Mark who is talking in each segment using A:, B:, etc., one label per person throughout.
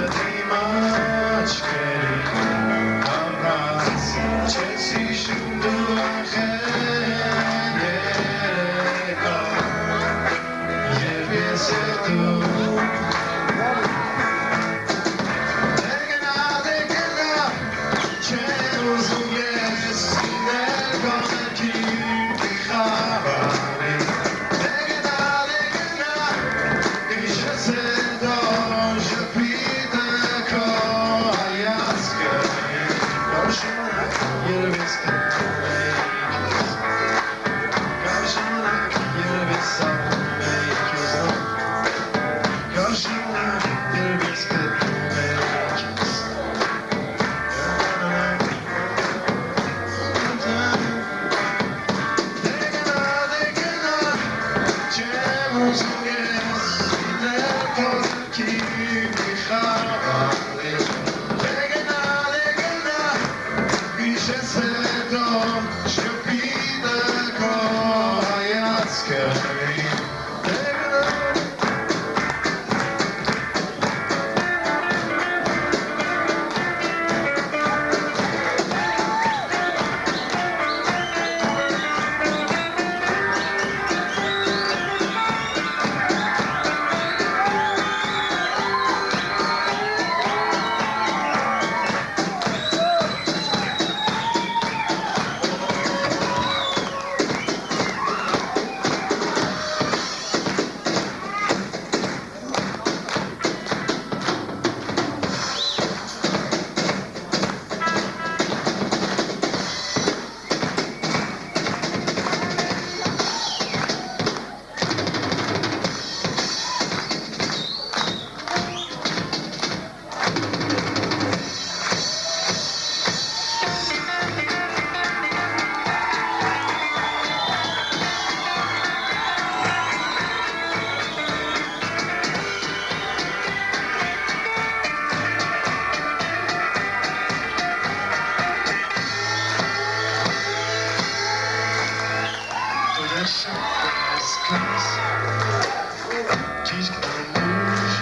A: really much better. Yes, sir. Dziś komuś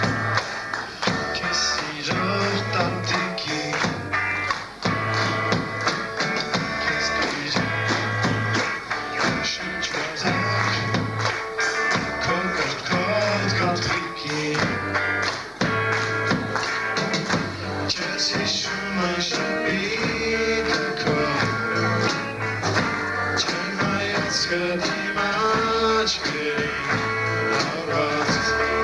A: Kesi żartantyki Kieski